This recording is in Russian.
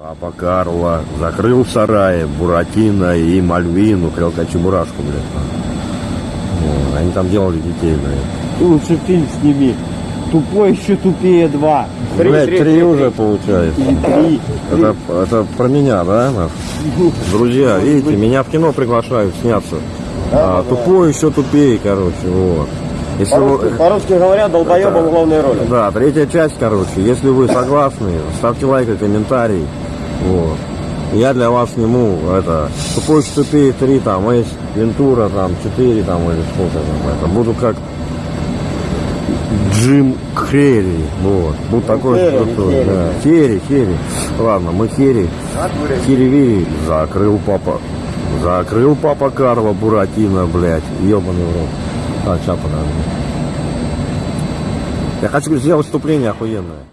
Папа Карло закрыл в сарае Буратино и Мальвину, крелка Чебурашку, блядь. Вот, Они там делали детей, блядь. Лучше фильм сними. Тупой еще тупее два. Блядь, три уже получается. Или три. Это, это про меня, да? Друзья, видите, меня в кино приглашают сняться. А, тупой еще тупее, короче, вот. Если вы- По-русски, по-русски говоря, долбоебом в главной роли. Да, третья часть, короче. Если вы согласны, ставьте лайк и комментарий. Вот. Я для вас сниму это еще тупее 3, там, есть Вентура, там, 4, там, или сколько там, это. Буду как Джим Керри, вот. Буду такой Керри, крутой, Керри. да. Керри, Керри. Ладно, мы Керри. Кири-вири. Закрыл папа. Закрыл папа Карло Буратино, блядь. Ебаный в рот. Так, сейчас подожди. Я хочу сделать вступление охуенное.